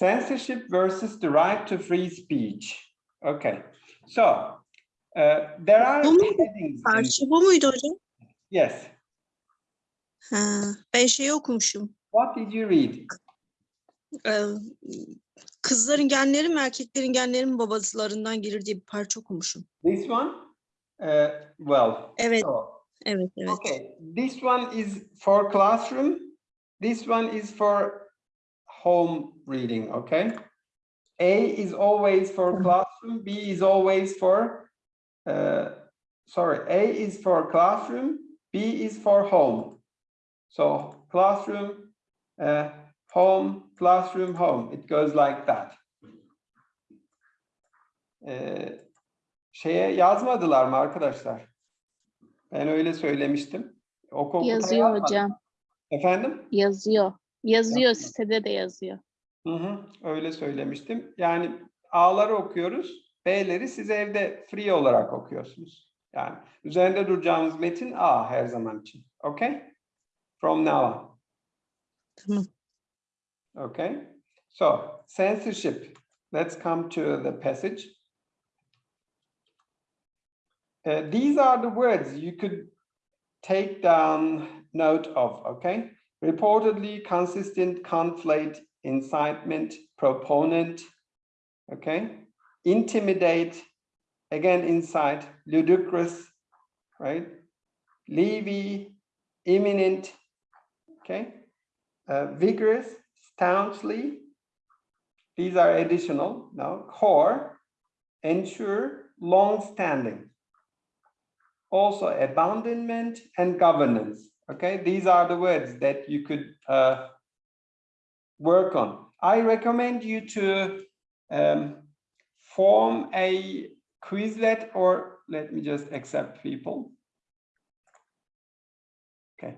Censorship versus the right to free speech. Okay. So uh, there are Bu mu? headings. in- Parça bu muydu hocam? yes. Ha, ben şeyi okumuşum. What did you read? Ee, kızların genleri mi erkeklerin genleri mi babasılarından gelir diye bir parça okumuşum. This one? Uh, well, Evet, so, evet, evet. okay. This one is for classroom. This one is for home reading, okay? A is always for classroom, B is always for, uh, sorry, A is for classroom, B is for home. So classroom, uh, home, classroom, home. It goes like that. Ee, şeye yazmadılar mı arkadaşlar? Ben öyle söylemiştim. O Yazıyor yazmadı. hocam. Efendim? Yazıyor. Yazıyor Yazıyor. sitede de yazıyor. Hı hı, öyle söylemiştim. Yani A'ları okuyoruz, B'leri siz evde free olarak okuyorsunuz. Yani üzerinde duracağımız metin A her zaman için. Okay? From now on. Tamam. Okay? So, censorship. Let's come to the passage. Uh, these are the words you could take down note of, okay? Reportedly, consistent, conflate, incitement, proponent, okay? Intimidate, again, incite, ludicrous, right? Levy, imminent, okay? Uh, vigorous, staunchly, these are additional, no, core, ensure, long-standing. Also abandonment and governance, okay? These are the words that you could uh, work on. I recommend you to um, form a Quizlet or let me just accept people. Okay.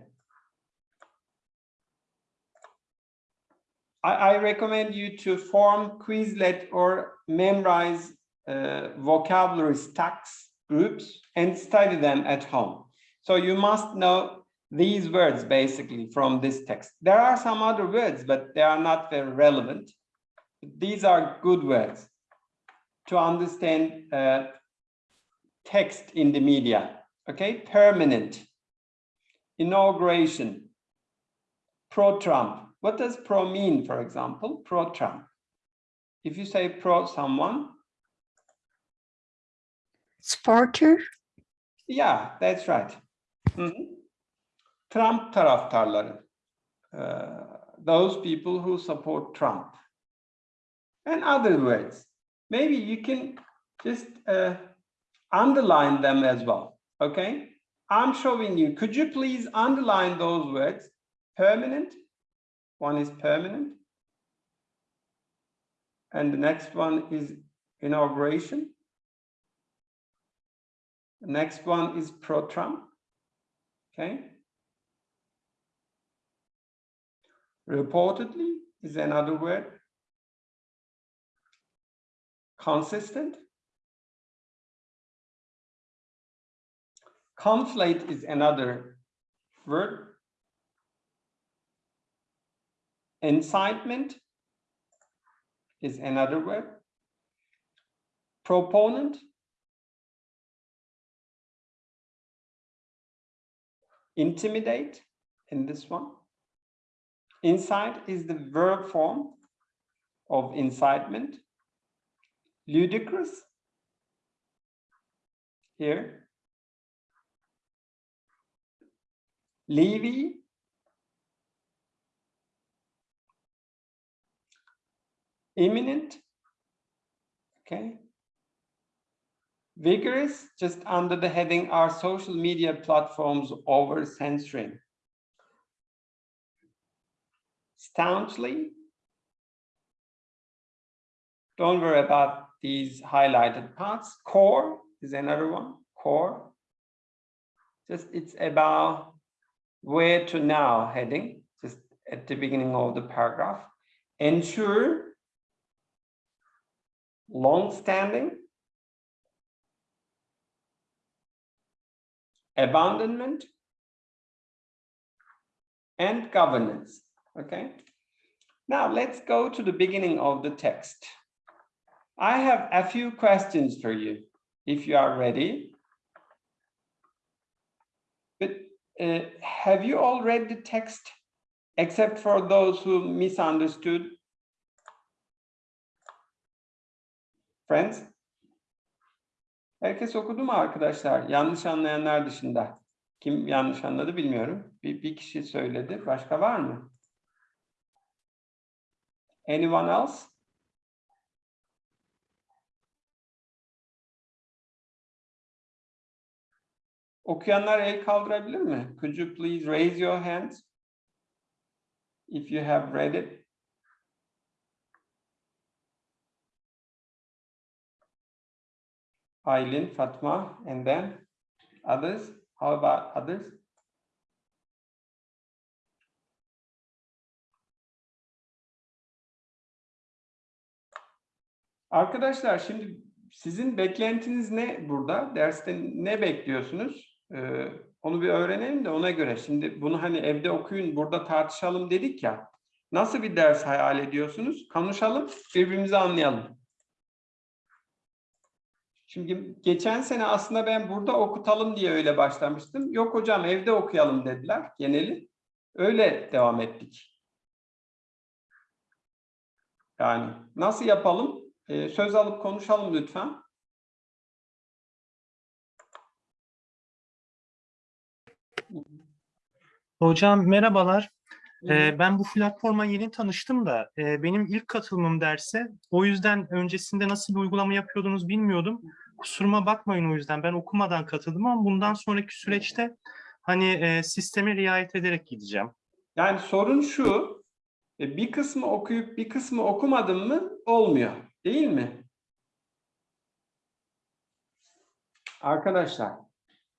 I, I recommend you to form Quizlet or memorize uh, vocabulary stacks groups and study them at home. So you must know these words basically from this text. There are some other words, but they are not very relevant. These are good words to understand uh, text in the media. Okay, permanent, inauguration, pro-Trump. What does pro mean, for example? Pro-Trump. If you say pro someone, Supporter. yeah, that's right. Mhm. Trump taraftarları. Those people who support Trump. And other words. Maybe you can just uh, underline them as well, okay? I'm showing you, could you please underline those words? Permanent, one is permanent. And the next one is inauguration. The next one is pro-Trump, okay? Reportedly is another word. Consistent. Conflate is another word. Incitement is another word. Proponent. Intimidate in this one. Incite is the verb form of incitement. Ludicrous. Here. Levy. Imminent. Okay. Vigorous, just under the heading, are social media platforms over censoring? Staunchly. Don't worry about these highlighted parts. Core is another one, core. Just it's about where to now heading, just at the beginning of the paragraph. Ensure long-standing abandonment and governance okay Now let's go to the beginning of the text. I have a few questions for you, if you are ready. But uh, have you all read the text, except for those who misunderstood? Friends? Herkes okudu mu arkadaşlar? Yanlış anlayanlar dışında. Kim yanlış anladı bilmiyorum. Bir, bir kişi söyledi. Başka var mı? Anyone else? Okuyanlar el kaldırabilir mi? Could you please raise your hands? If you have read it. Aylin, Fatma, and then others. How about others? Arkadaşlar şimdi sizin beklentiniz ne burada? Derste ne bekliyorsunuz? Ee, onu bir öğrenelim de ona göre. Şimdi bunu hani evde okuyun, burada tartışalım dedik ya. Nasıl bir ders hayal ediyorsunuz? Konuşalım, birbirimizi anlayalım. Şimdi geçen sene aslında ben burada okutalım diye öyle başlamıştım. Yok hocam evde okuyalım dediler geneli. Öyle devam ettik. Yani nasıl yapalım? Ee, söz alıp konuşalım lütfen. Hocam merhabalar. Ee, ben bu platforma yeni tanıştım da e, benim ilk katılımım derse o yüzden öncesinde nasıl bir uygulama yapıyordunuz bilmiyordum. Kusuruma bakmayın o yüzden ben okumadan katıldım ama bundan sonraki süreçte hani e, sisteme riayet ederek gideceğim. Yani sorun şu, e, bir kısmı okuyup bir kısmı okumadın mı olmuyor, değil mi? Arkadaşlar,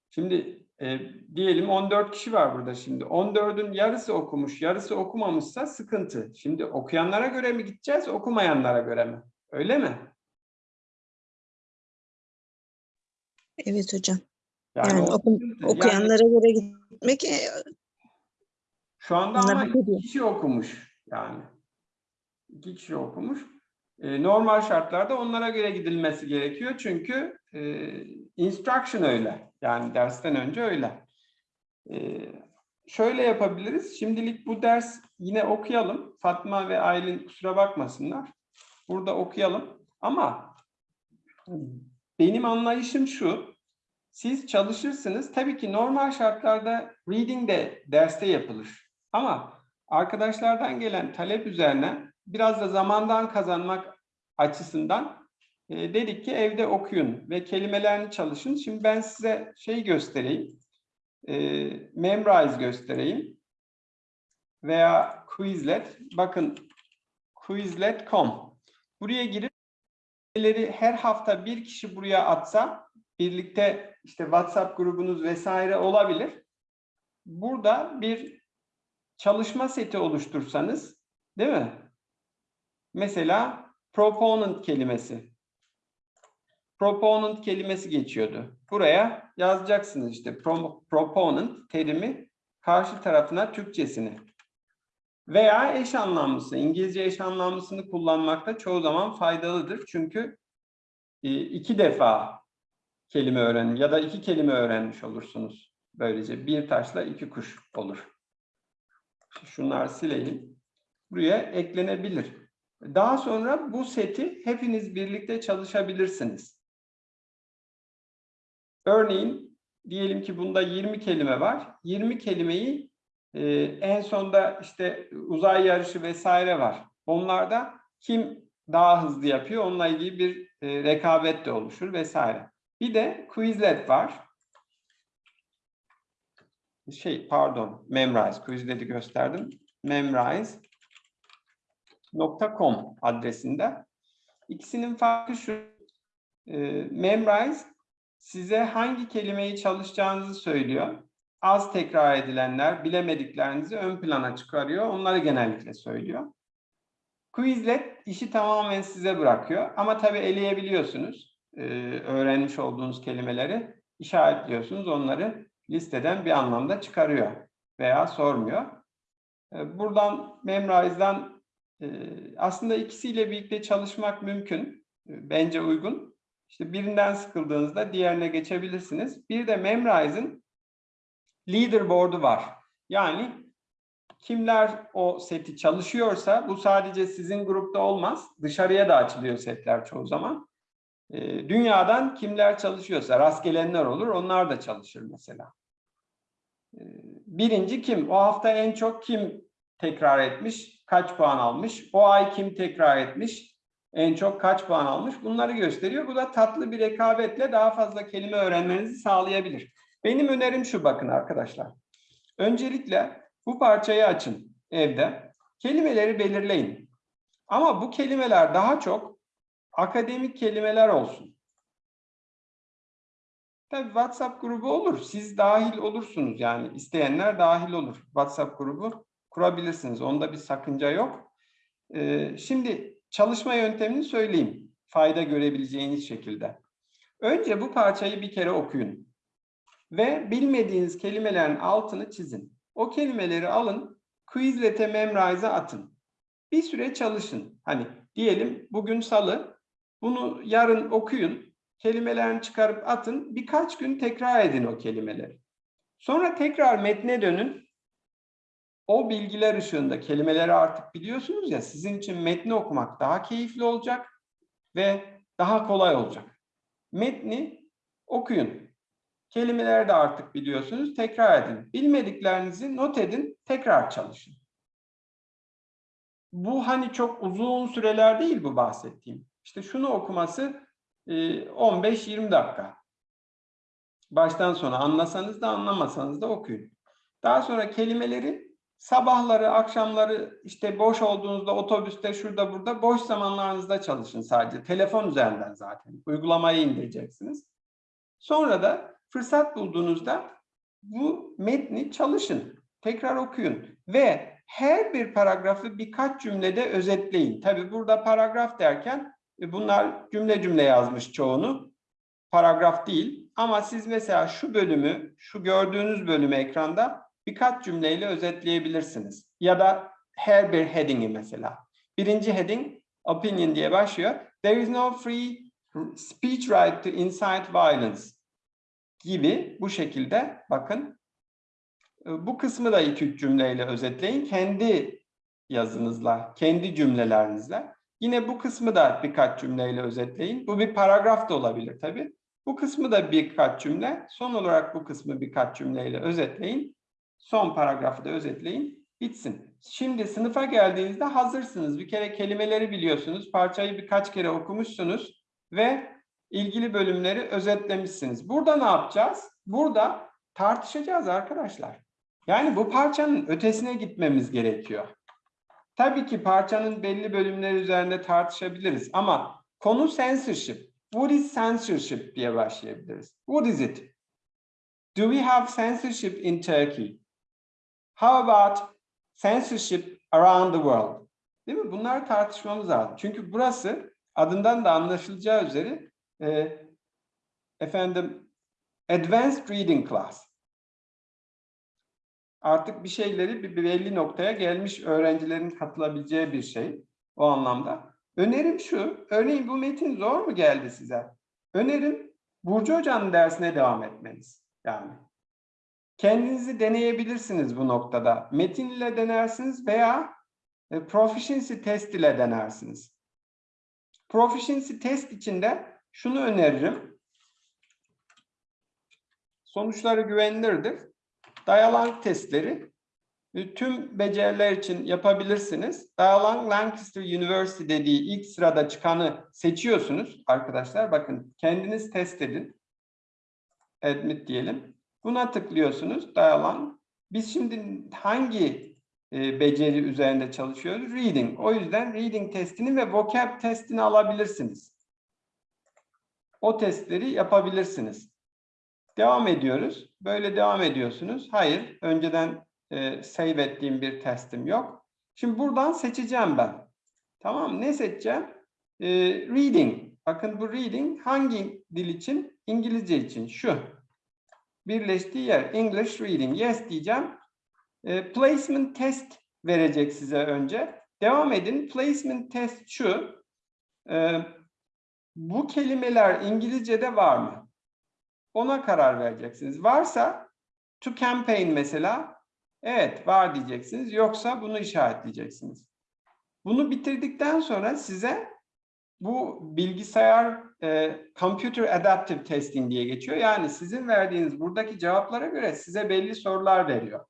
şimdi e, diyelim 14 kişi var burada şimdi. 14'ün yarısı okumuş, yarısı okumamışsa sıkıntı. Şimdi okuyanlara göre mi gideceğiz, okumayanlara göre mi? Öyle mi? Evet hocam. Yani, Yani o oku- sıkıntı. Yani okuyanlara göre gitmek e, şu anda ama iki kişi okumuş yani. İki kişi okumuş. E, normal şartlarda onlara göre gidilmesi gerekiyor çünkü e, instruction öyle. Yani dersten önce öyle. E, şöyle yapabiliriz. Şimdilik bu ders yine okuyalım. Fatma ve Aylin kusura bakmasınlar. Burada okuyalım. Ama benim anlayışım şu. Siz çalışırsınız. Tabii ki normal şartlarda reading de derste yapılır. Ama arkadaşlardan gelen talep üzerine biraz da zamandan kazanmak açısından e, dedik ki evde okuyun ve kelimelerini çalışın. Şimdi ben size şey göstereyim. E, Memrise göstereyim. Veya Quizlet. Bakın Quizlet.com. Buraya girip her hafta bir kişi buraya atsa birlikte işte WhatsApp grubunuz vesaire olabilir. Burada bir çalışma seti oluştursanız değil mi? Mesela proponent kelimesi. Proponent kelimesi geçiyordu. Buraya yazacaksınız işte pro- proponent terimi karşı tarafına Türkçesini. Veya eş anlamlısı, İngilizce eş anlamlısını kullanmakta çoğu zaman faydalıdır. Çünkü e, iki defa kelime öğrenin ya da iki kelime öğrenmiş olursunuz. Böylece bir taşla iki kuş olur. Şunları sileyim. Buraya eklenebilir. Daha sonra bu seti hepiniz birlikte çalışabilirsiniz. Örneğin diyelim ki bunda 20 kelime var. 20 kelimeyi e, en sonda işte uzay yarışı vesaire var. Onlarda kim daha hızlı yapıyor onunla ilgili bir e, rekabet de oluşur vesaire. Bir de Quizlet var. Şey pardon Memrise Quizlet'i gösterdim. Memrise.com adresinde. İkisinin farkı şu. E, Memrise size hangi kelimeyi çalışacağınızı söylüyor. Az tekrar edilenler, bilemediklerinizi ön plana çıkarıyor. Onları genellikle söylüyor. Quizlet işi tamamen size bırakıyor. Ama tabii eleyebiliyorsunuz. Ee, öğrenmiş olduğunuz kelimeleri işaretliyorsunuz. Onları listeden bir anlamda çıkarıyor veya sormuyor. Ee, buradan Memrise'dan e, aslında ikisiyle birlikte çalışmak mümkün. E, Bence uygun. İşte birinden sıkıldığınızda diğerine geçebilirsiniz. Bir de Memrise'ın leaderboard'u var. Yani kimler o seti çalışıyorsa bu sadece sizin grupta olmaz. Dışarıya da açılıyor setler çoğu zaman. E, Dünyadan kimler çalışıyorsa rastgelenler olur. Onlar da çalışır mesela. Birinci kim? O hafta en çok kim tekrar etmiş? Kaç puan almış? O ay kim tekrar etmiş? En çok kaç puan almış? Bunları gösteriyor. Bu da tatlı bir rekabetle daha fazla kelime öğrenmenizi sağlayabilir. Benim önerim şu bakın arkadaşlar. Öncelikle bu parçayı açın evde. Kelimeleri belirleyin. Ama bu kelimeler daha çok akademik kelimeler olsun. Tabii WhatsApp grubu olur. Siz dahil olursunuz yani. isteyenler dahil olur. WhatsApp grubu kurabilirsiniz. Onda bir sakınca yok. Ee, şimdi çalışma yöntemini söyleyeyim. Fayda görebileceğiniz şekilde. Önce bu parçayı bir kere okuyun. Ve bilmediğiniz kelimelerin altını çizin. O kelimeleri alın, Quizlet'e Memrise'a atın. Bir süre çalışın. Hani diyelim bugün salı, bunu yarın okuyun, kelimelerini çıkarıp atın, birkaç gün tekrar edin o kelimeleri. Sonra tekrar metne dönün. O bilgiler ışığında kelimeleri artık biliyorsunuz ya, sizin için metni okumak daha keyifli olacak ve daha kolay olacak. Metni okuyun. Kelimeleri de artık biliyorsunuz, tekrar edin. Bilmediklerinizi not edin, tekrar çalışın. Bu hani çok uzun süreler değil bu bahsettiğim. İşte şunu okuması e, 15-20 dakika. Baştan sona anlasanız da anlamasanız da okuyun. Daha sonra kelimeleri sabahları, akşamları işte boş olduğunuzda otobüste, şurada burada boş zamanlarınızda çalışın sadece. Telefon üzerinden zaten. Uygulamayı indireceksiniz. Sonra da fırsat bulduğunuzda bu metni çalışın. Tekrar okuyun. Ve her bir paragrafı birkaç cümlede özetleyin. Tabii burada paragraf derken e, bunlar cümle cümle yazmış çoğunu. Paragraf değil. Ama siz mesela şu bölümü, şu gördüğünüz bölümü ekranda birkaç cümleyle özetleyebilirsiniz. Ya da her bir heading'i mesela. Birinci heading opinion diye başlıyor. There is no free speech right to incite violence gibi bu şekilde bakın. E, Bu kısmı da iki üç cümleyle özetleyin. Kendi yazınızla, kendi cümlelerinizle. Yine bu kısmı da birkaç cümleyle özetleyin. Bu bir paragraf da olabilir tabii. Bu kısmı da birkaç cümle. Son olarak bu kısmı birkaç cümleyle özetleyin. Son paragrafı da özetleyin. Bitsin. Şimdi sınıfa geldiğinizde hazırsınız. Bir kere kelimeleri biliyorsunuz. Parçayı birkaç kere okumuşsunuz. Ve ilgili bölümleri özetlemişsiniz. Burada ne yapacağız? Burada tartışacağız arkadaşlar. Yani bu parçanın ötesine gitmemiz gerekiyor. Tabii ki parçanın belli bölümleri üzerinde tartışabiliriz ama konu censorship. What is censorship diye başlayabiliriz. What is it? Do we have censorship in Turkey? How about censorship around the world? Değil mi? Bunları tartışmamız lazım. Çünkü burası adından da anlaşılacağı üzere e, efendim advanced reading class. Artık bir şeyleri bir belli noktaya gelmiş öğrencilerin katılabileceği bir şey o anlamda. Önerim şu, örneğin bu metin zor mu geldi size? Önerim Burcu Hoca'nın dersine devam etmeniz. Yani kendinizi deneyebilirsiniz bu noktada. Metin ile denersiniz veya e, proficiency test ile denersiniz. Proficiency test içinde şunu öneririm. Sonuçları güvenilirdir. Dialogue testleri e, tüm beceriler için yapabilirsiniz. Dialogue Lancaster University dediği ilk sırada çıkanı seçiyorsunuz arkadaşlar. Bakın kendiniz test edin. Admit diyelim. Buna tıklıyorsunuz. Dialogue. Biz şimdi hangi e, beceri üzerinde çalışıyoruz? Reading. O yüzden reading testini ve vocab testini alabilirsiniz. O testleri yapabilirsiniz. Devam ediyoruz. Böyle devam ediyorsunuz. Hayır, önceden e, save ettiğim bir testim yok. Şimdi buradan seçeceğim ben. Tamam, ne seçeceğim? E, reading. Bakın bu reading hangi dil için? İngilizce için. Şu. Birleştiği yer. English reading. Yes diyeceğim. E, placement test verecek size önce. Devam edin. Placement test şu. Ee, bu kelimeler İngilizce'de var mı? Ona karar vereceksiniz. Varsa to campaign mesela evet var diyeceksiniz. Yoksa bunu işaretleyeceksiniz. Bunu bitirdikten sonra size bu bilgisayar e, computer adaptive testing diye geçiyor. Yani sizin verdiğiniz buradaki cevaplara göre size belli sorular veriyor.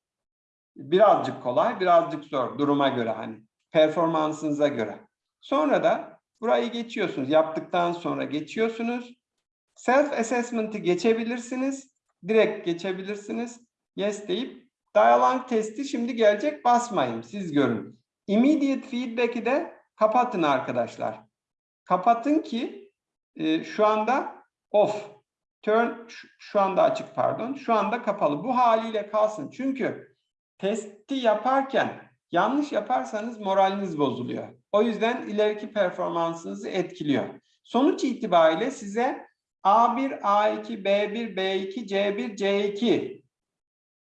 Birazcık kolay, birazcık zor duruma göre hani performansınıza göre. Sonra da burayı geçiyorsunuz. Yaptıktan sonra geçiyorsunuz. Self assessment'ı geçebilirsiniz. Direkt geçebilirsiniz. Yes deyip dialogue testi şimdi gelecek basmayın. Siz görün. Immediate feedback'i de kapatın arkadaşlar. Kapatın ki e, şu anda off. Turn şu- anda açık pardon. Şu anda kapalı. Bu haliyle kalsın. Çünkü testi yaparken yanlış yaparsanız moraliniz bozuluyor. O yüzden ileriki performansınızı etkiliyor. Sonuç itibariyle size A1, A2, B1, B2, C1, C2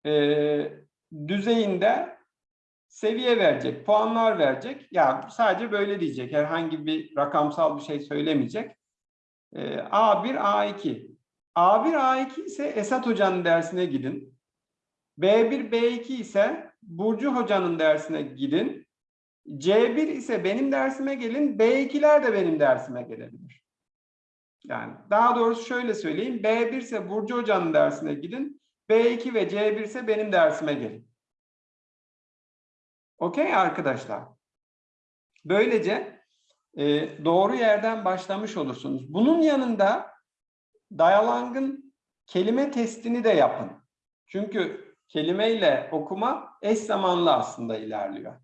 e, düzeyinde seviye verecek, puanlar verecek. Ya sadece böyle diyecek. Herhangi bir rakamsal bir şey söylemeyecek. Ee, A1, A2. A1, A2 ise Esat Hoca'nın dersine gidin. B1, B2 ise Burcu Hoca'nın dersine gidin. C1 ise benim dersime gelin. B2'ler de benim dersime gelebilir. Yani daha doğrusu şöyle söyleyeyim. B1 ise Burcu Hoca'nın dersine gidin. B2 ve C1 ise benim dersime gelin. Okey arkadaşlar. Böylece e, doğru yerden başlamış olursunuz. Bunun yanında Dialog'ın kelime testini de yapın. Çünkü kelimeyle okuma eş zamanlı aslında ilerliyor.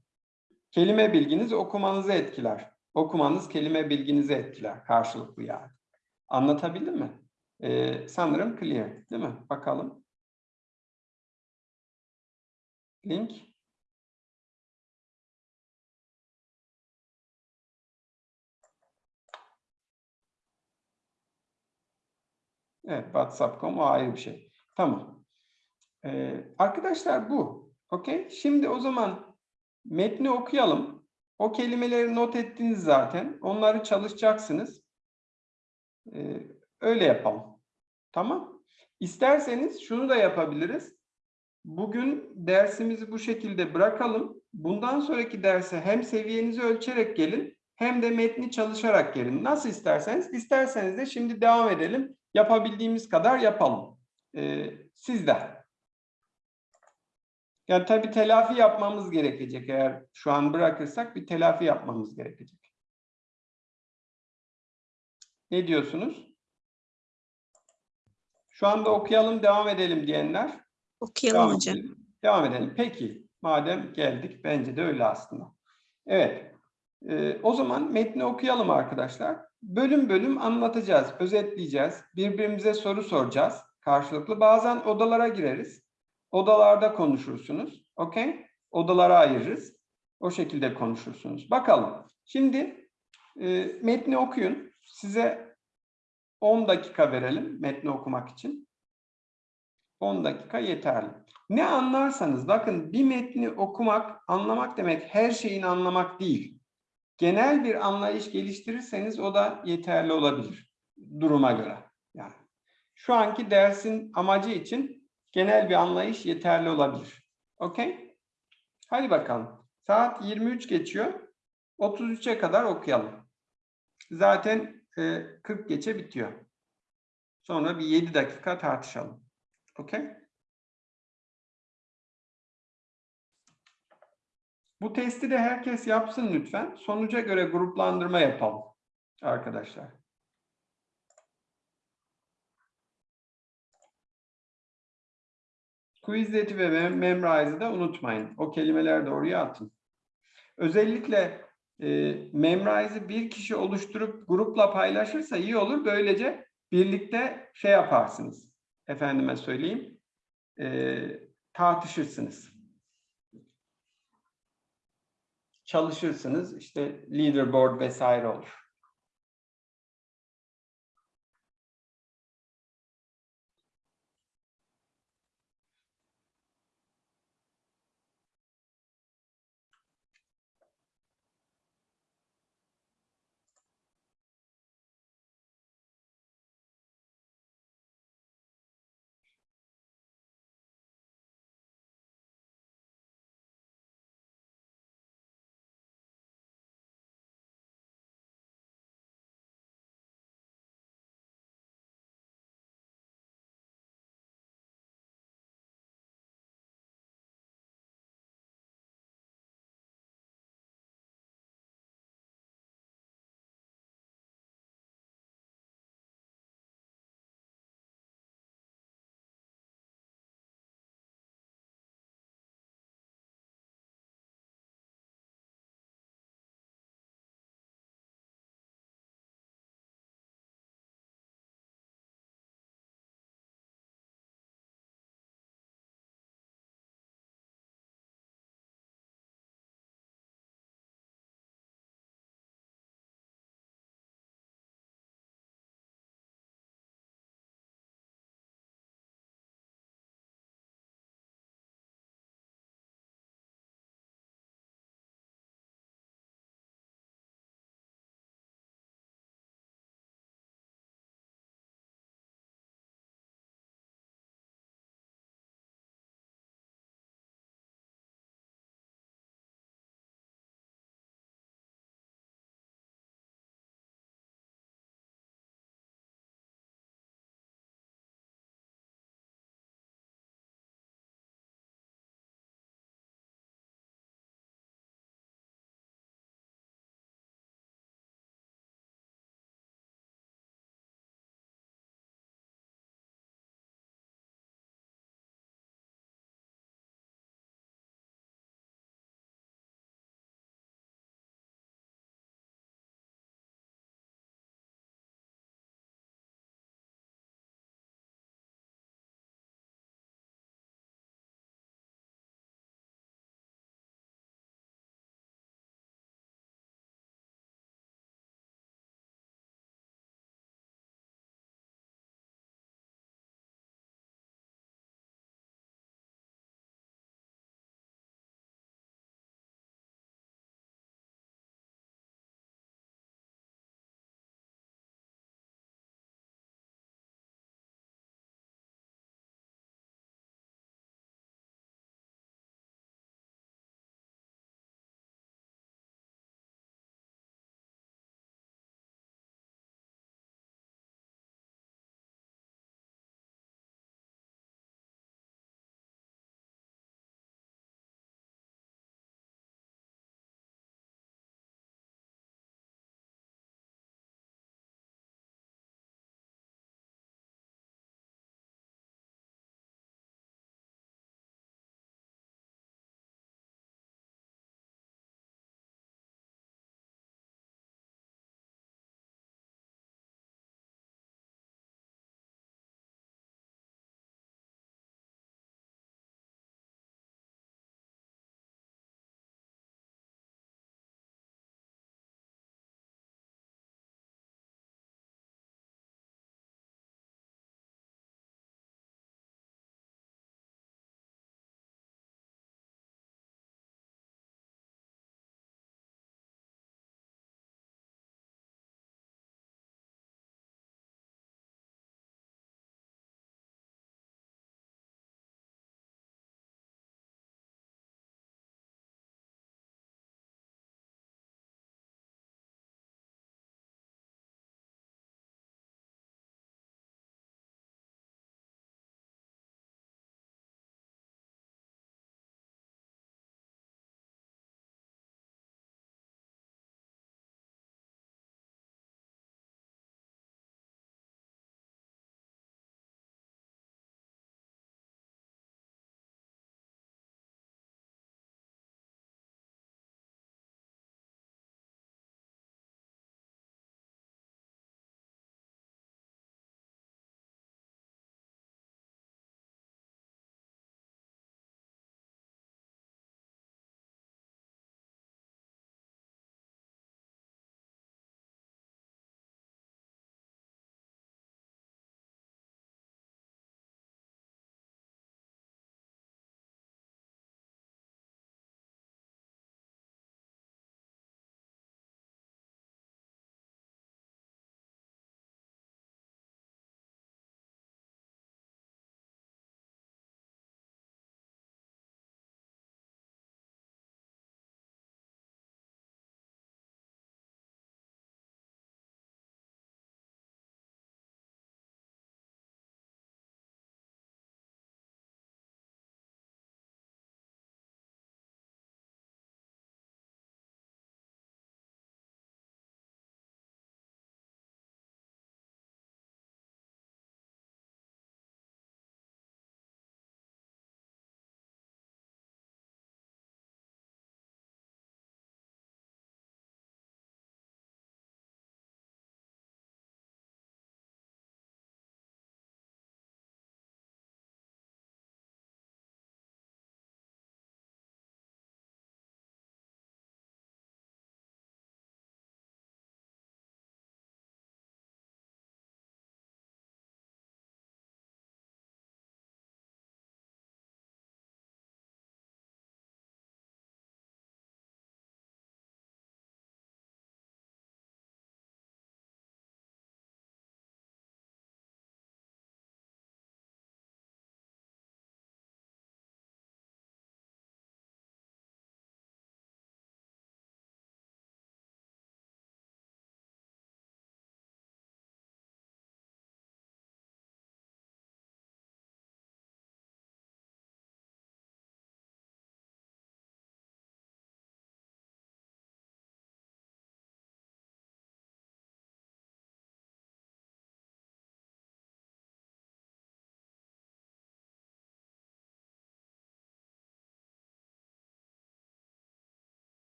Kelime bilginiz okumanızı etkiler. Okumanız kelime bilginizi etkiler. Karşılıklı yani. Anlatabildim mi? E, sanırım clear değil mi? Bakalım. Link. Evet, WhatsApp.com o ayrı bir şey. Tamam. Ee, arkadaşlar bu. Okey. Şimdi o zaman metni okuyalım. O kelimeleri not ettiniz zaten. Onları çalışacaksınız. Ee, öyle yapalım. Tamam. İsterseniz şunu da yapabiliriz. Bugün dersimizi bu şekilde bırakalım. Bundan sonraki derse hem seviyenizi ölçerek gelin hem de metni çalışarak gelin. Nasıl isterseniz. İsterseniz de şimdi devam edelim. Yapabildiğimiz kadar yapalım. Ee, siz de. Yani tabii telafi yapmamız gerekecek. Eğer şu an bırakırsak bir telafi yapmamız gerekecek. Ne diyorsunuz? Şu anda okuyalım, devam edelim diyenler. Okuyalım Devam hocam. edelim. Devam edelim. Peki, madem geldik, bence de öyle aslında. Evet, Ee, o zaman metni okuyalım arkadaşlar. Bölüm bölüm anlatacağız, özetleyeceğiz, birbirimize soru soracağız karşılıklı. Bazen odalara gireriz, odalarda konuşursunuz, okey? Odalara ayırırız, o şekilde konuşursunuz. Bakalım, şimdi e, metni okuyun. Size 10 dakika verelim metni okumak için. 10 dakika yeterli. Ne anlarsanız bakın bir metni okumak, anlamak demek her şeyini anlamak değil. Genel bir anlayış geliştirirseniz o da yeterli olabilir duruma göre. Yani şu anki dersin amacı için genel bir anlayış yeterli olabilir. Okey? Hadi bakalım. Saat 23 geçiyor. 33'e kadar okuyalım. Zaten e, 40 geçe bitiyor. Sonra bir 7 dakika tartışalım. Okey? Bu testi de herkes yapsın lütfen. Sonuca göre gruplandırma yapalım arkadaşlar. Quizlet'i ve Mem- Memrise'ı da unutmayın. O kelimeleri de oraya atın. Özellikle e, Memrise'ı bir kişi oluşturup grupla paylaşırsa iyi olur. Böylece birlikte şey yaparsınız. Efendime söyleyeyim. e, tartışırsınız. Çalışırsınız. İşte leaderboard vesaire olur.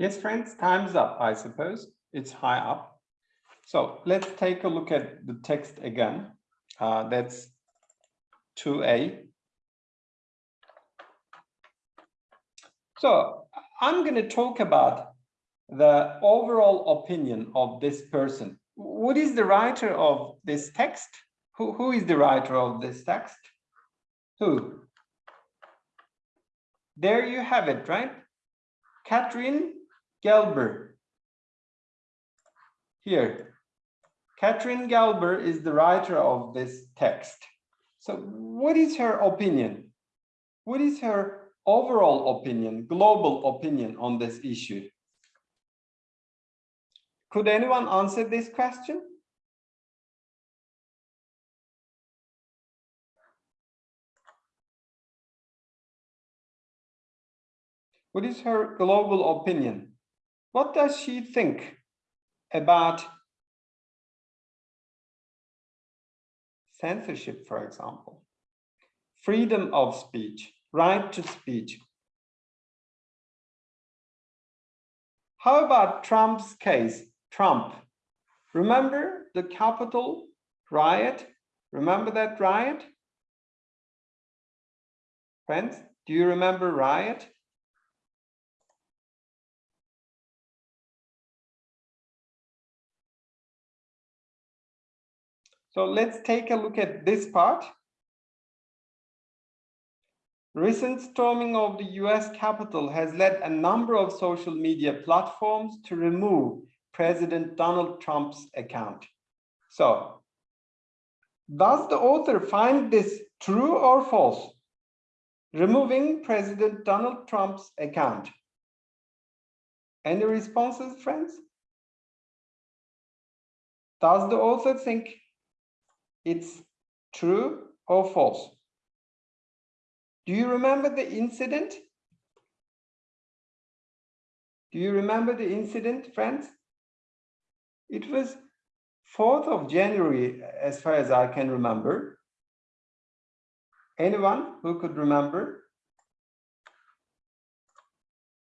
Yes, friends, time's up, I suppose. It's high up. So let's take a look at the text again. Uh, that's 2A. So I'm going to talk about the overall opinion of this person. What is the writer of this text? Who, who is the writer of this text? Who? There you have it, right? Catherine Gelber. Here, Catherine Gelber is the writer of this text. So what is her opinion? What is her overall opinion, global opinion on this issue? Could anyone answer this question? What is her global opinion? What does she think about censorship, for example? Freedom of speech, right to speech. How about Trump's case? Trump. Remember the Capitol riot? Remember that riot? Friends, do you remember riot? So let's take a look at this part. Recent storming of the US Capitol has led a number of social media platforms to remove President Donald Trump's account. So, does the author find this true or false? Removing President Donald Trump's account. Any responses, friends? Does the author think it's true or false? Do you remember the incident? Do you remember the incident, friends? It was 4th of January, as far as I can remember. Anyone who could remember?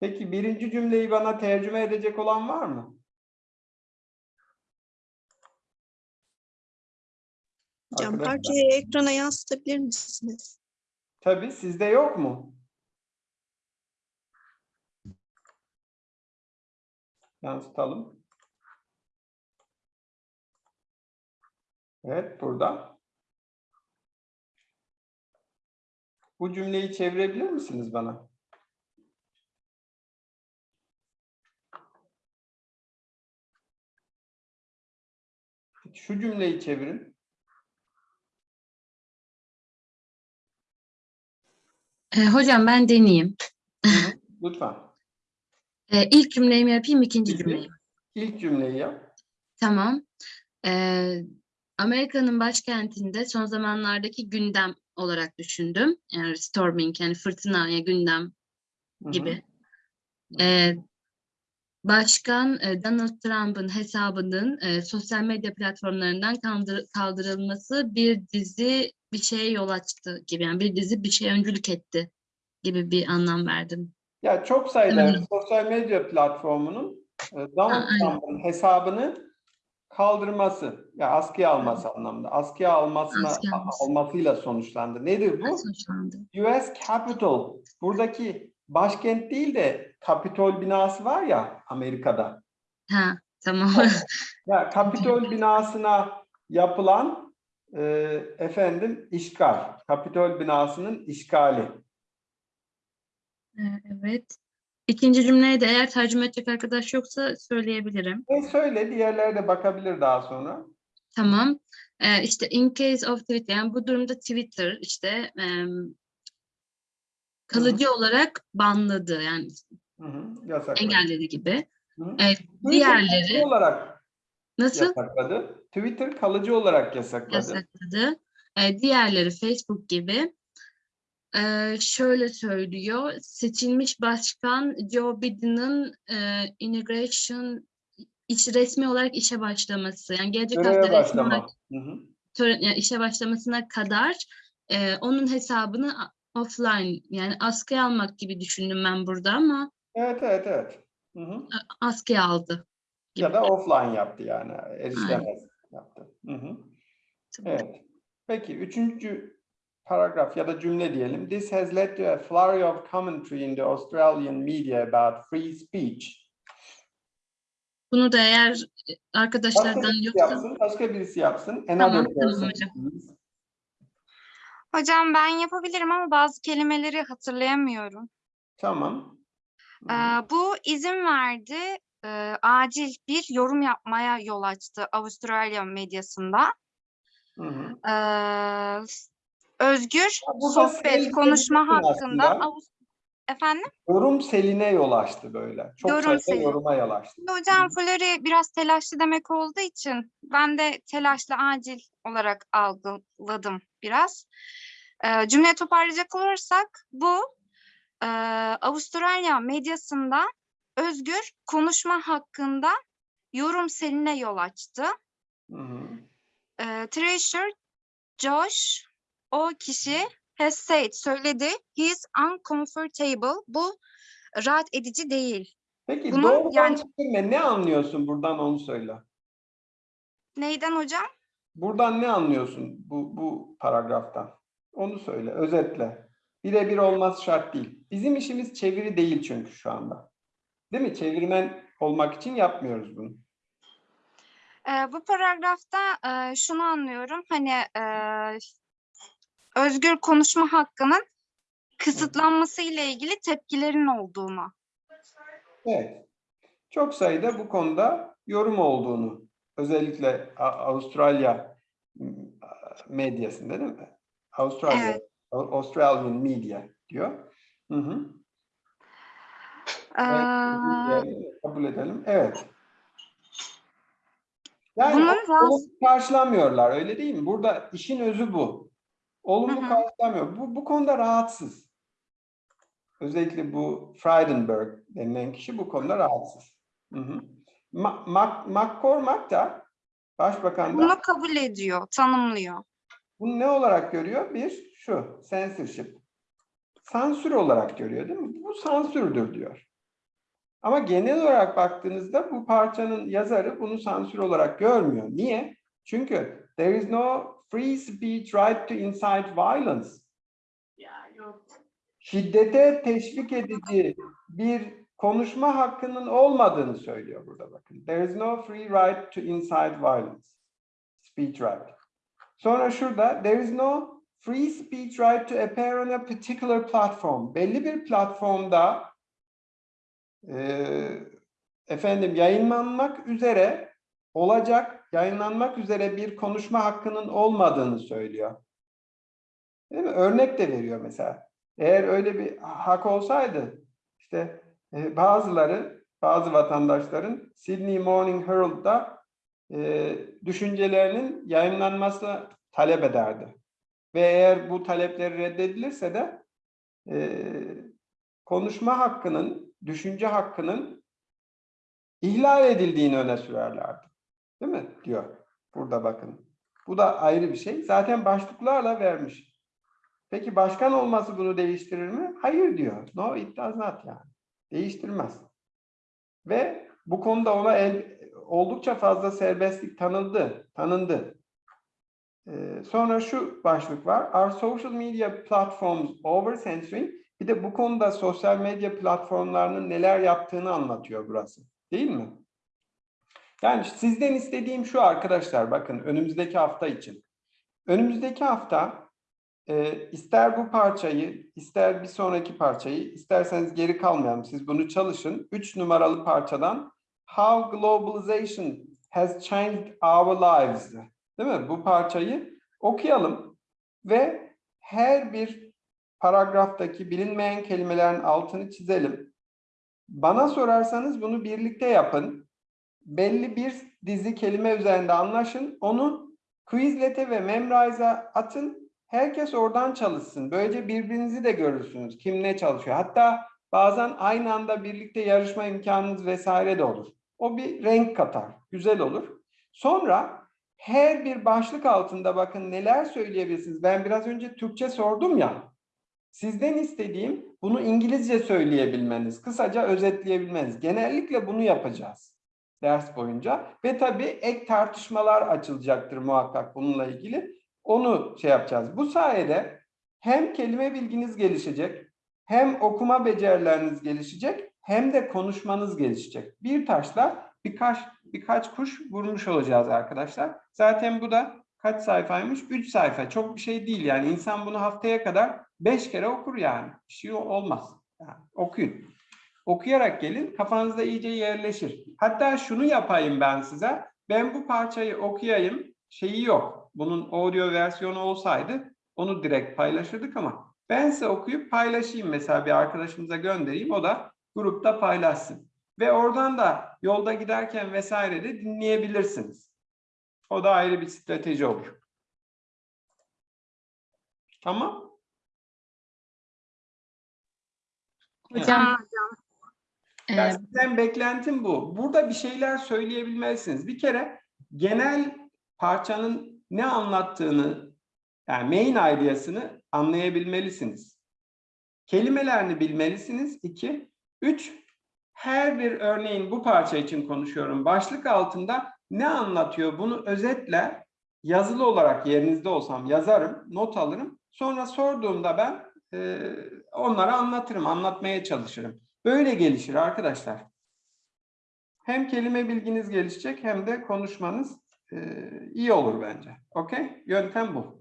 Peki birinci cümleyi bana tercüme edecek olan var mı? Arkadaşlar. parçayı ekrana yansıtabilir misiniz? Tabii sizde yok mu? Yansıtalım. Evet burada. Bu cümleyi çevirebilir misiniz bana? Şu cümleyi çevirin. E, hocam ben deneyeyim. Lütfen. E, ilk cümleyi yapayım, ikinci Peki. cümleyi. İlk cümleyi yap. Tamam. E, Amerika'nın başkentinde son zamanlardaki gündem olarak düşündüm. Yani storming yani fırtınaya gündem Hı hı. gibi. E, Başkan e, Donald Trump'ın hesabının e, sosyal medya platformlarından kaldır- kaldırılması bir dizi bir şeye yol açtı gibi. Yani bir dizi bir şey öncülük etti gibi bir anlam verdim. Ya çok sayıda Evet. sosyal medya platformunun e, Donald. Trump'ın hesabını kaldırması, ya askıya alması anlamında, askıya almasına Askıya alması. almasıyla sonuçlandı. Nedir bu? Sonuçlandı. US Capitol, buradaki başkent değil de Kapitol binası var ya Amerika'da. Ha, tamam. Ya Kapitol binasına yapılan e, efendim işgal. Kapitol binasının işgali. Evet. İkinci cümleye de eğer tercüme edecek arkadaş yoksa söyleyebilirim. E söyle diğerleri de bakabilir daha sonra. Tamam. Ee, işte in case of Twitter yani bu durumda Twitter işte em, kalıcı olarak banladı yani Hı hı, yasakladı. engelledi gibi. Hı hı. Evet, Twitter diğerleri olarak nasıl yasakladı. Twitter kalıcı olarak yasakladı. yasakladı? Ee, diğerleri Facebook gibi ee, şöyle söylüyor. Seçilmiş başkan Joe Biden'ın e, integration iş resmi olarak işe başlaması yani gelecek hafta Göreve resmi başlama. olarak Hı hı. tören, yani işe başlamasına kadar e, onun hesabını offline yani askıya almak gibi düşündüm ben burada ama Evet evet evet. Hı hı. askıya aldı. Ya da offline yaptı yani. Erişilemez yaptı. Hı hı. Evet. Peki üçüncü paragraf ya da cümle diyelim. This has led to a flurry of commentary in the Australian media about free speech. Bunu da eğer Başka arkadaşlardan yoksa yapsın, başka birisi yapsın. Another Tamam, tamam hocam. Hocam ben yapabilirim ama bazı kelimeleri hatırlayamıyorum. Tamam. Hı hı. bu izin verdi, e, acil bir yorum yapmaya yol açtı Avustralya medyasında. Hı hı. Ee, özgür sohbet, konuşma hakkında. Efendim? Yorum seline yol açtı böyle. Çok Yorum sayıda seli. yoruma yol açtı. Hocam flurry biraz telaşlı demek olduğu için ben de telaşlı acil olarak algıladım biraz. Ee, cümle toparlayacak olursak bu e, Avustralya medyasında özgür konuşma hakkında yorum seline yol açtı. Hı hı. E, Treasure Josh o kişi has said söyledi he is uncomfortable bu rahat edici değil. Peki Bunun doğrudan yani- çevirme ne anlıyorsun buradan onu söyle. Neyden hocam? Buradan ne anlıyorsun bu, bu paragraftan? Onu söyle, özetle. Birebir olmaz şart değil. Bizim işimiz çeviri değil çünkü şu anda. Değil mi? Çevirmen olmak için yapmıyoruz bunu. Ee, bu paragrafta e, şunu anlıyorum. Hani e, özgür konuşma hakkının kısıtlanması ile ilgili tepkilerin olduğunu. Evet. Çok sayıda bu konuda yorum olduğunu, özellikle Avustralya medyasında değil mi? Avustralya, Evet. Australian media diyor. Hı hı. Ee, Evet, kabul edelim. Evet. Yani Bunun olumlu karşılamıyorlar öyle değil mi? Burada işin özü bu. Olumlu Hı hı. karşılamıyor. Bu, bu konuda rahatsız. Özellikle bu Frydenberg denilen kişi bu konuda rahatsız. Hı hı. Ma- Mac- McCormack da Başbakan da bunu kabul ediyor, tanımlıyor. bunu ne olarak görüyor? Bir, şu, censorship. Sansür olarak görüyor değil mi? Bu sansürdür diyor. Ama genel olarak baktığınızda bu parçanın yazarı bunu sansür olarak görmüyor. Niye? Çünkü there is no free speech right to incite violence. Şiddete teşvik edici bir konuşma hakkının olmadığını söylüyor burada bakın. There is no free right to incite violence. Speech right. Sonra şurada there is no free speech right to appear on a particular platform. Belli bir platformda eee, efendim yayınlanmak üzere olacak, yayınlanmak üzere bir konuşma hakkının olmadığını söylüyor. Değil mi? Örnek de veriyor mesela. Eğer öyle bir hak olsaydı işte e, bazıları, bazı vatandaşların Sydney Morning Herald'da e, düşüncelerinin yayınlanması talep ederdi. Ve eğer bu talepleri reddedilirse de e, konuşma hakkının, düşünce hakkının ihlal edildiğini öne sürerlerdi. Değil mi? Diyor. Burada bakın. Bu da ayrı bir şey. Zaten başlıklarla vermiş. Peki başkan olması bunu değiştirir mi? Hayır diyor. No it does not yani. Değiştirmez. Ve bu konuda ona el, oldukça fazla serbestlik tanındı. Tanındı. Ee, sonra şu başlık var. Are social media platforms over censoring? Bir de bu konuda sosyal medya platformlarının neler yaptığını anlatıyor burası. Değil mi? Yani sizden istediğim şu arkadaşlar bakın önümüzdeki hafta için. Önümüzdeki hafta e, ister bu parçayı, ister bir sonraki parçayı, isterseniz geri kalmayalım. Siz bunu çalışın. Üç numaralı parçadan How Globalization Has Changed Our Lives. Değil mi? Bu parçayı okuyalım ve her bir paragraftaki bilinmeyen kelimelerin altını çizelim. Bana sorarsanız bunu birlikte yapın. Belli bir dizi kelime üzerinde anlaşın. Onu Quizlet'e ve Memrise'a atın. Herkes oradan çalışsın. Böylece birbirinizi de görürsünüz. Kim ne çalışıyor. Hatta bazen aynı anda birlikte yarışma imkanınız vesaire de olur. O bir renk katar. Güzel olur. Sonra her bir başlık altında bakın neler söyleyebilirsiniz. Ben biraz önce Türkçe sordum ya. Sizden istediğim bunu İngilizce söyleyebilmeniz, kısaca özetleyebilmeniz. Genellikle bunu yapacağız ders boyunca. Ve tabii ek tartışmalar açılacaktır muhakkak bununla ilgili. Onu şey yapacağız. Bu sayede hem kelime bilginiz gelişecek, hem okuma becerileriniz gelişecek, hem de konuşmanız gelişecek. Bir taşla birkaç birkaç kuş vurmuş olacağız arkadaşlar. Zaten bu da kaç sayfaymış? 3 sayfa. Çok bir şey değil yani. İnsan bunu haftaya kadar 5 kere okur yani. Bir şey olmaz. Yani okuyun. Okuyarak gelin. Kafanızda iyice yerleşir. Hatta şunu yapayım ben size. Ben bu parçayı okuyayım. Şeyi yok. Bunun audio versiyonu olsaydı onu direkt paylaşırdık ama ben size okuyup paylaşayım mesela bir arkadaşımıza göndereyim. O da grupta paylaşsın. Ve oradan da yolda giderken vesaire de dinleyebilirsiniz. O da ayrı bir strateji olur. Tamam. Hocam e, Yani sizden beklentim bu. Burada bir şeyler söyleyebilmelisiniz. Bir kere genel parçanın ne anlattığını, yani main ideasını anlayabilmelisiniz. Kelimelerini bilmelisiniz. İki. Üç, her bir örneğin bu parça için konuşuyorum. Başlık altında ne anlatıyor? Bunu özetle yazılı olarak yerinizde olsam yazarım, not alırım. Sonra sorduğumda ben e, onlara anlatırım, anlatmaya çalışırım. Böyle gelişir arkadaşlar. Hem kelime bilginiz gelişecek hem de konuşmanız e, iyi olur bence. Okey? Yöntem bu.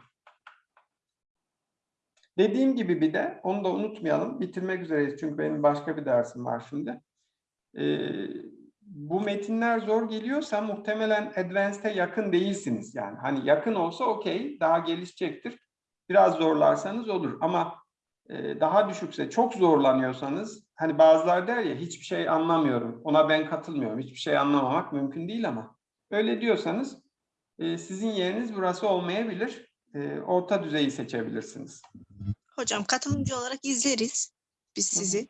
Dediğim gibi bir de onu da unutmayalım. Bitirmek üzereyiz çünkü benim başka bir dersim var şimdi. Ee, bu metinler zor geliyorsa muhtemelen Advanced'e yakın değilsiniz. Yani hani yakın olsa okey daha gelişecektir. Biraz zorlarsanız olur ama e, daha düşükse çok zorlanıyorsanız hani bazılar der ya hiçbir şey anlamıyorum. Ona ben katılmıyorum. Hiçbir şey anlamamak mümkün değil ama öyle diyorsanız e, sizin yeriniz burası olmayabilir. E, orta düzeyi seçebilirsiniz. Hocam katılımcı olarak izleriz biz sizi.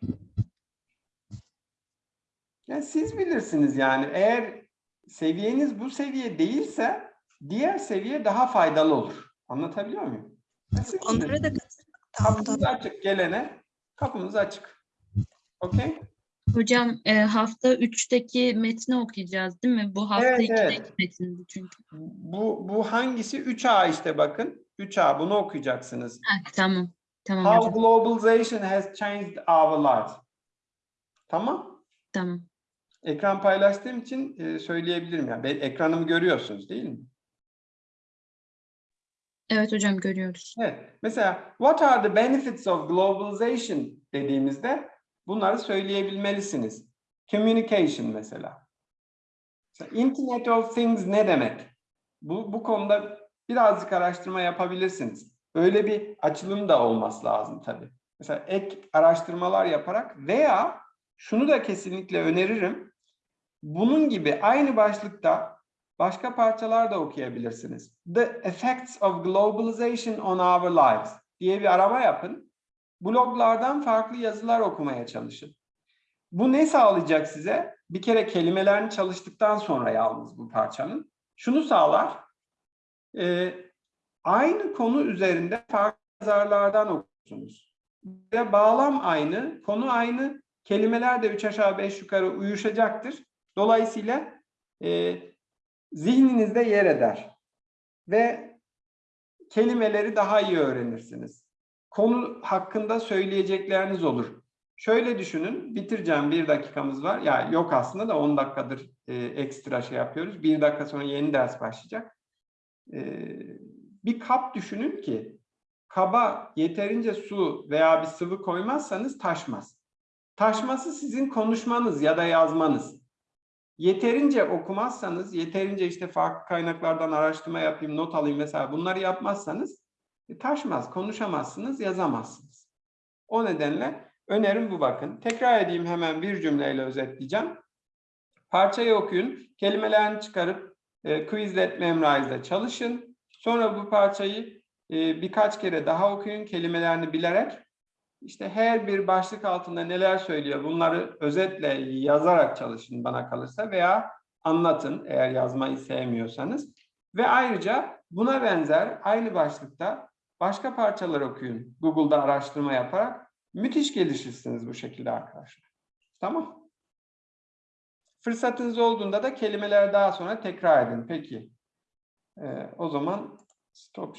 Yani siz bilirsiniz yani eğer seviyeniz bu seviye değilse diğer seviye daha faydalı olur. Anlatabiliyor muyum? Yani siz Onlara da kapımız açık gelene kapımız açık. Okey? hocam e, hafta 3'teki metni okuyacağız değil mi? Bu hafta Evet, 2'deki evet. metindi çünkü. Bu bu hangisi? 3A işte bakın. 3A bunu okuyacaksınız. Ha, tamam. Tamam How hocam. globalization has changed our lives. Tamam? Tamam. Ekran paylaştığım için e, söyleyebilirim yani. Ben, ekranımı görüyorsunuz değil mi? Evet hocam görüyoruz. Evet. Mesela what are the benefits of globalization dediğimizde bunları söyleyebilmelisiniz. Communication mesela. Mesela Internet of Things ne demek? Bu, bu konuda birazcık araştırma yapabilirsiniz. Böyle bir açılım da olması lazım tabii. Mesela ek araştırmalar yaparak veya şunu da kesinlikle öneririm. Bunun gibi aynı başlıkta başka parçalar da okuyabilirsiniz. The Effects of Globalization on Our Lives diye bir arama yapın. Bloglardan farklı yazılar okumaya çalışın. Bu ne sağlayacak size? Bir kere kelimelerini çalıştıktan sonra yalnız bu parçanın. Şunu sağlar. e, aynı konu üzerinde farklı yazarlardan okursunuz. Ve bağlam aynı, konu aynı, kelimeler de üç aşağı beş yukarı uyuşacaktır. Dolayısıyla e, zihninizde yer eder ve kelimeleri daha iyi öğrenirsiniz. konu hakkında söyleyecekleriniz olur. Şöyle düşünün, bitireceğim bir dakikamız var. Ya yok aslında da 10 dakikadır e, ekstra şey yapıyoruz. Bir dakika sonra yeni ders başlayacak. E, bir kap düşünün ki kaba yeterince su veya bir sıvı koymazsanız taşmaz. Taşması sizin konuşmanız ya da yazmanız. Yeterince okumazsanız, yeterince işte farklı kaynaklardan araştırma yapayım, not alayım mesela bunları yapmazsanız e, taşmaz, konuşamazsınız, yazamazsınız. O nedenle önerim bu bakın. Tekrar edeyim hemen bir cümleyle özetleyeceğim. Parçayı okuyun, kelimelerini çıkarıp e, Quizlet Memorize'de çalışın. Sonra bu parçayı e, birkaç kere daha okuyun kelimelerini bilerek. İşte her bir başlık altında neler söylüyor bunları özetle yazarak çalışın bana kalırsa veya anlatın eğer yazmayı sevmiyorsanız. Ve ayrıca buna benzer aynı başlıkta başka parçalar okuyun Google'da araştırma yaparak. Müthiş gelişirsiniz bu şekilde arkadaşlar. Tamam. Fırsatınız olduğunda da kelimeleri daha sonra tekrar edin. Peki. Ee, o zaman stop